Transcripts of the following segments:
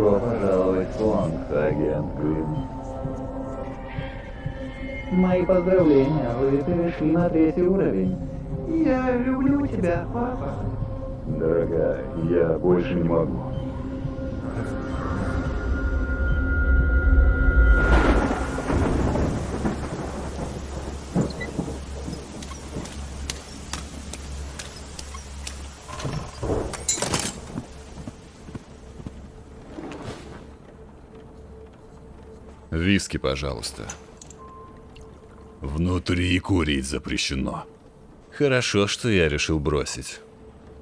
Добро пожаловать в фонд, агент Грин. Мои поздравления, вы перешли на третий уровень. Я люблю тебя, папа. Дорогая, я больше не могу. Виски, пожалуйста. Внутри курить запрещено. Хорошо, что я решил бросить.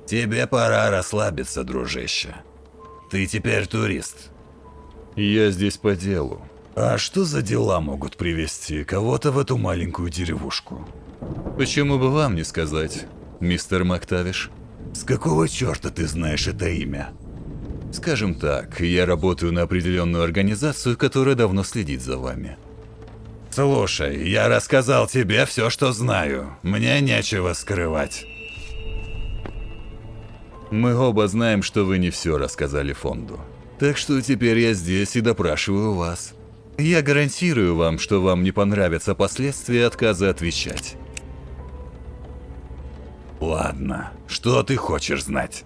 Тебе пора расслабиться, дружище. Ты теперь турист. Я здесь по делу. А что за дела могут привести кого-то в эту маленькую деревушку? Почему бы вам не сказать, мистер Мактавиш? С какого черта ты знаешь это имя? Скажем так, я работаю на определенную организацию, которая давно следит за вами. Слушай, я рассказал тебе все, что знаю. Мне нечего скрывать. Мы оба знаем, что вы не все рассказали фонду. Так что теперь я здесь и допрашиваю вас. Я гарантирую вам, что вам не понравятся последствия отказа отвечать. Ладно, что ты хочешь знать?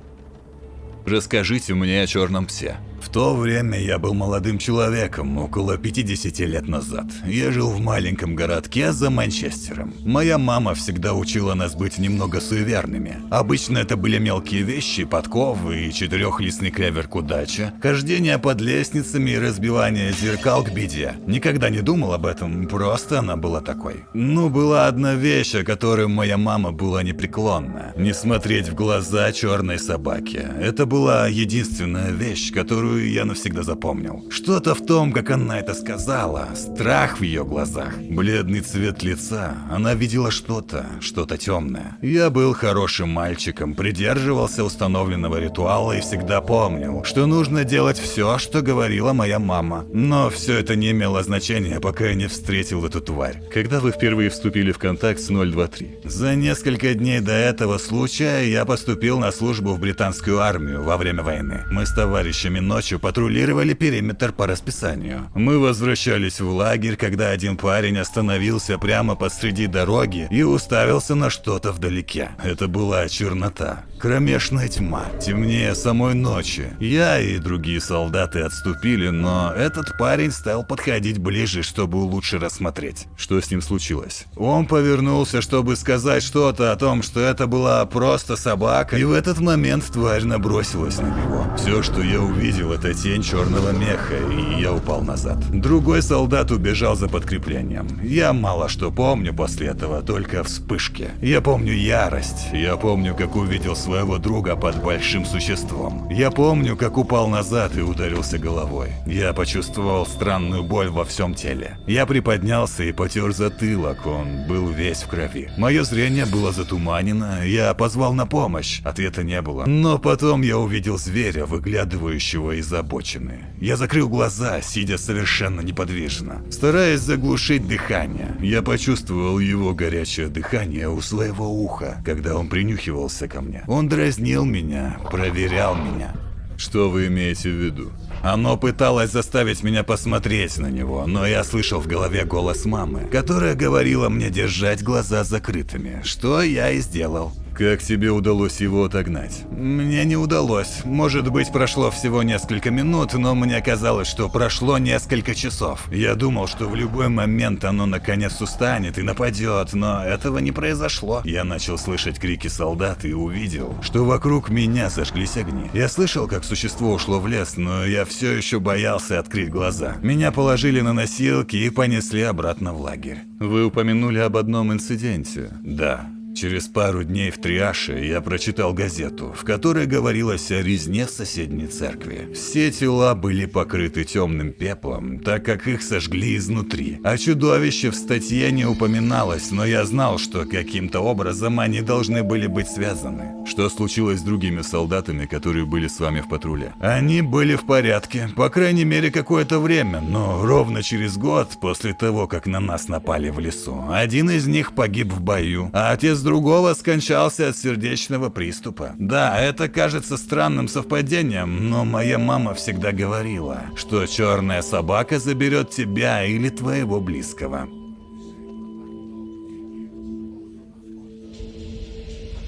Расскажите мне о черном псе. В то время я был молодым человеком, около 50 лет назад. Я жил в маленьком городке за Манчестером. Моя мама всегда учила нас быть немного суеверными. Обычно это были мелкие вещи, подковы и четырехлистный клевер к удаче, хождение под лестницами и разбивание зеркал к беде. Никогда не думал об этом, просто она была такой. Но была одна вещь, о которой моя мама была непреклонна. Не смотреть в глаза черной собаке. Это была единственная вещь, которую я навсегда запомнил. Что-то в том, как она это сказала, страх в ее глазах, бледный цвет лица. Она видела что-то, что-то темное. Я был хорошим мальчиком, придерживался установленного ритуала и всегда помнил, что нужно делать все, что говорила моя мама. Но все это не имело значения, пока я не встретил эту тварь. Когда вы впервые вступили в контакт с 023? За несколько дней до этого случая я поступил на службу в британскую армию во время войны. Мы с товарищами ночью патрулировали периметр по расписанию. Мы возвращались в лагерь, когда один парень остановился прямо посреди дороги и уставился на что-то вдалеке. Это была чернота. Кромешная тьма, темнее самой ночи. Я и другие солдаты отступили, но этот парень стал подходить ближе, чтобы лучше рассмотреть. Что с ним случилось? Он повернулся, чтобы сказать что-то о том, что это была просто собака, и в этот момент тварь набросилась на него. Все, что я увидел, это тень черного меха, и я упал назад. Другой солдат убежал за подкреплением. Я мало что помню после этого, только вспышки. Я помню ярость, я помню, как увидел своего друга под большим существом. Я помню, как упал назад и ударился головой. Я почувствовал странную боль во всем теле. Я приподнялся и потер затылок, он был весь в крови. Мое зрение было затуманено, я позвал на помощь, ответа не было. Но потом я увидел зверя, выглядывающего из обочины. Я закрыл глаза, сидя совершенно неподвижно, стараясь заглушить дыхание. Я почувствовал его горячее дыхание у своего уха, когда он принюхивался ко мне. Он дразнил меня, проверял меня. Что вы имеете в виду? Оно пыталось заставить меня посмотреть на него, но я слышал в голове голос мамы, которая говорила мне держать глаза закрытыми, что я и сделал. Как тебе удалось его отогнать? Мне не удалось. Может быть, прошло всего несколько минут, но мне казалось, что прошло несколько часов. Я думал, что в любой момент оно наконец устанет и нападет, но этого не произошло. Я начал слышать крики солдат и увидел, что вокруг меня зажглись огни. Я слышал, как существо ушло в лес, но я все еще боялся открыть глаза. Меня положили на носилки и понесли обратно в лагерь. Вы упомянули об одном инциденте. Да. Через пару дней в Триаше я прочитал газету, в которой говорилось о резне в соседней церкви. Все тела были покрыты темным пеплом, так как их сожгли изнутри. А чудовище в статье не упоминалось, но я знал, что каким-то образом они должны были быть связаны. Что случилось с другими солдатами, которые были с вами в патруле? Они были в порядке, по крайней мере какое-то время, но ровно через год после того, как на нас напали в лесу, один из них погиб в бою, а отец месяц другого скончался от сердечного приступа. Да, это кажется странным совпадением, но моя мама всегда говорила, что черная собака заберет тебя или твоего близкого.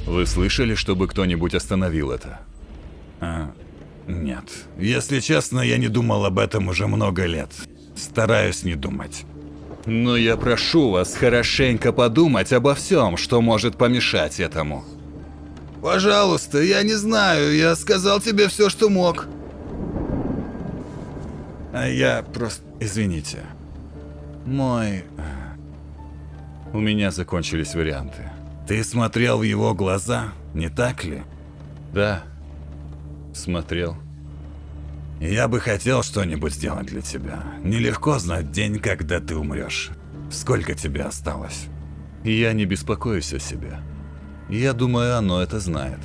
Вы слышали, чтобы кто-нибудь остановил это? А, нет. Если честно, я не думал об этом уже много лет. Стараюсь не думать. Но я прошу вас хорошенько подумать обо всем, что может помешать этому. Пожалуйста, я не знаю, я сказал тебе все, что мог. А я просто... Извините. Мой... У меня закончились варианты. Ты смотрел в его глаза, не так ли? Да, смотрел. Я бы хотел что-нибудь сделать для тебя. Нелегко знать день, когда ты умрешь. Сколько тебе осталось? Я не беспокоюсь о себе. Я думаю, оно это знает.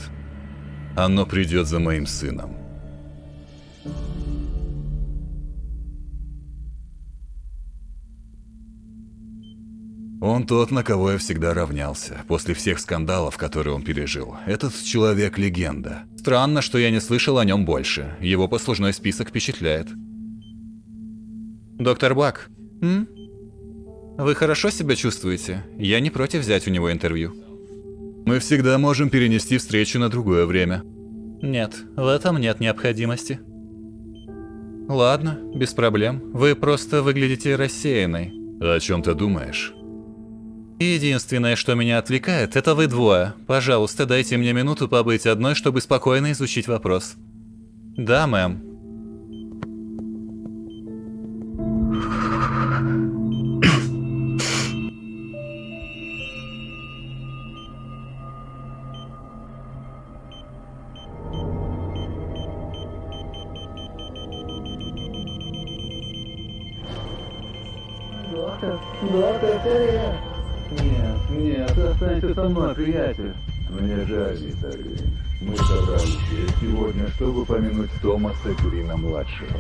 Оно придет за моим сыном. Он тот, на кого я всегда равнялся, после всех скандалов, которые он пережил. Этот человек – легенда. Странно, что я не слышал о нем больше. Его послужной список впечатляет. Доктор Бак, м? вы хорошо себя чувствуете? Я не против взять у него интервью. Мы всегда можем перенести встречу на другое время. Нет, в этом нет необходимости. Ладно, без проблем. Вы просто выглядите рассеянной. О чем ты думаешь? Единственное, что меня отвлекает, это вы двое. Пожалуйста, дайте мне минуту побыть одной, чтобы спокойно изучить вопрос. Да, мэм. Доктор, доктор, это я. Нет, нет, останься со мной, приятель. Мне жаль, Грин. Мы собрались здесь сегодня, чтобы помянуть Томаса Грина-младшего.